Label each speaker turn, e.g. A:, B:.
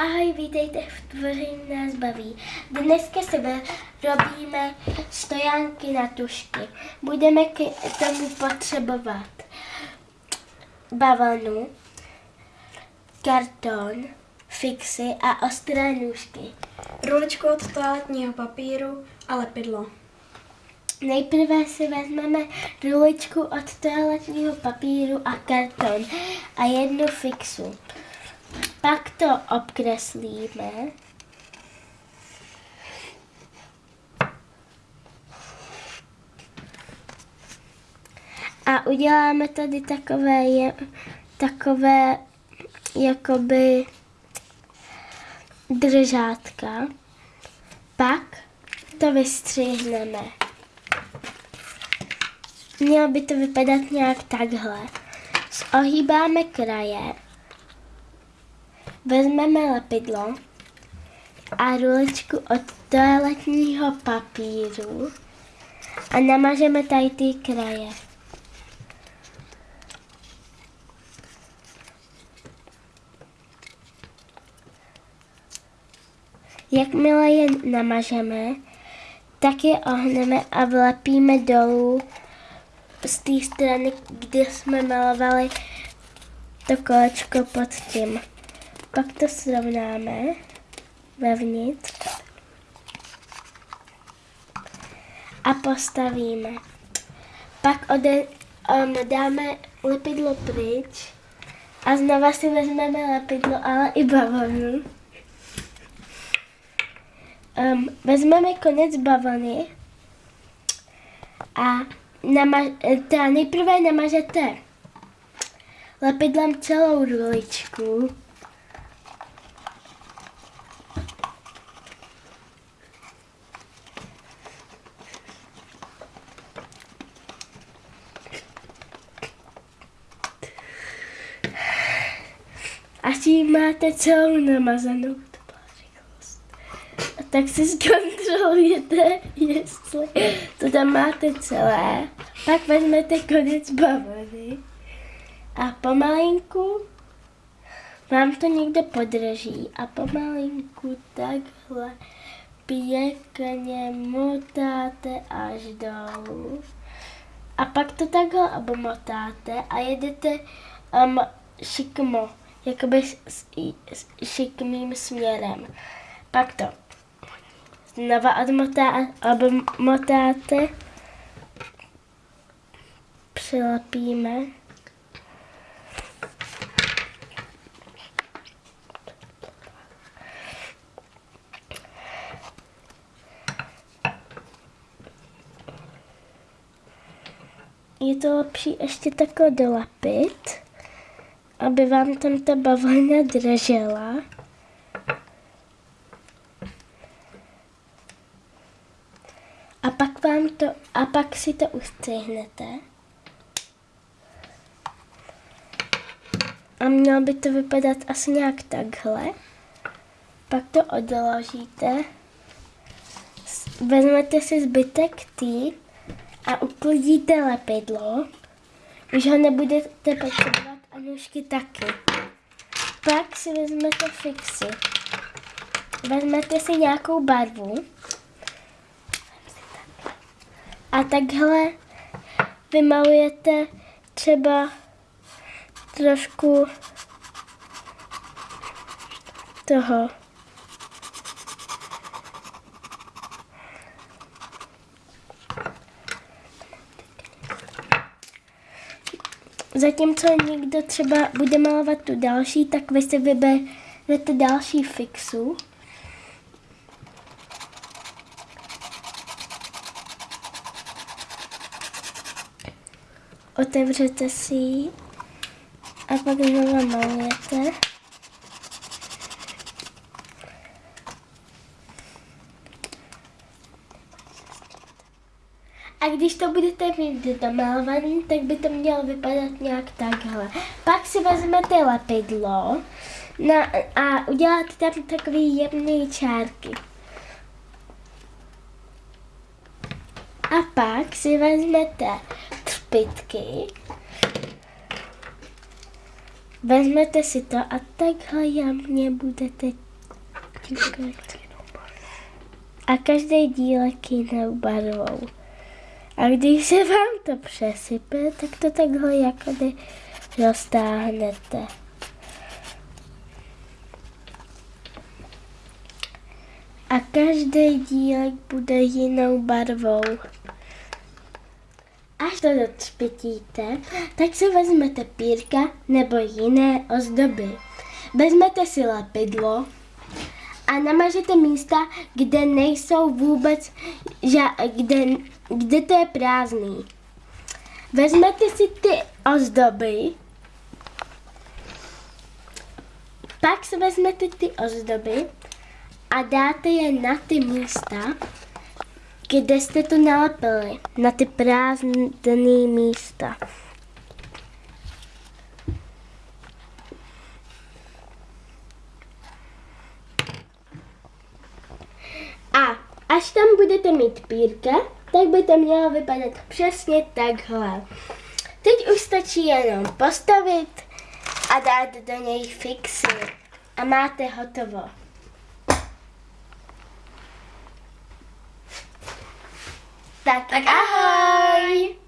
A: Ahoj, vítejte v Tvoření nás baví. Dneska se robíme stojánky na tušky. Budeme k tomu potřebovat bavlnu, karton, fixy a ostré nůžky.
B: Ruličku od toaletního papíru a lepidlo.
A: Nejprve si vezmeme ruličku od toaletního papíru a karton a jednu fixu. Pak to obkreslíme. A uděláme tady takové, takové jakoby držátka. Pak to vystřihneme. Mělo by to vypadat nějak takhle. Ohýbáme kraje Vezmeme lepidlo a ruličku od toaletního papíru a namažeme tady ty kraje. Jakmile je namažeme, tak je ohneme a vlepíme dolů z té strany, kde jsme malovali to kolečko pod tím. Pak to srovnáme vevnitř a postavíme. Pak ode, um, dáme lepidlo pryč a znova si vezmeme lepidlo, ale i bavlnu. Um, vezmeme konec bavlny a nama- teda nejprve namažete lepidlem celou ruličku. Až ji máte celou namazanou, byla rychlost. A tak si zkontrolujete, jestli to tam máte celé. Pak vezmete konec bavlny a pomalinku vám to někdo podrží a pomalinku takhle pěkně motáte až dolů. A pak to takhle obomotáte a jedete um, šikmo jakoby šikmým směrem. Pak to znova odmotá, odmotáte, přilepíme. Je to lepší ještě takhle dolepit aby vám tam ta bavlna držela. A pak vám to, a pak si to ustřihnete. A mělo by to vypadat asi nějak takhle. Pak to odložíte. Vezmete si zbytek tý a uklidíte lepidlo. Už ho nebudete potřebovat nůžky taky. Pak si vezmete fixy. Vezmete si nějakou barvu. A takhle vymalujete třeba trošku toho Zatímco někdo třeba bude malovat tu další, tak vy si vyberete další fixu. Otevřete si ji a pak znovu malujete. A když to budete mít domalovaný, tak by to mělo vypadat nějak takhle. Pak si vezmete lepidlo na, a uděláte tam takový jemný čárky. A pak si vezmete třpitky, vezmete si to a takhle jemně budete A každý dílek jinou barvou. A když se vám to přesype, tak to takhle jakoby roztáhnete. A každý dílek bude jinou barvou. Až to docpitíte, tak si vezmete pírka nebo jiné ozdoby. Vezmete si lepidlo a namažete místa, kde nejsou vůbec, kde, kde to je prázdný. Vezmete si ty ozdoby, pak si vezmete ty ozdoby a dáte je na ty místa, kde jste to nalepili, na ty prázdné místa. A až tam budete mít pírka, tak by to mělo vypadat přesně takhle. Teď už stačí jenom postavit a dát do něj fixy. A máte hotovo. Tak,
B: Tak ahoj!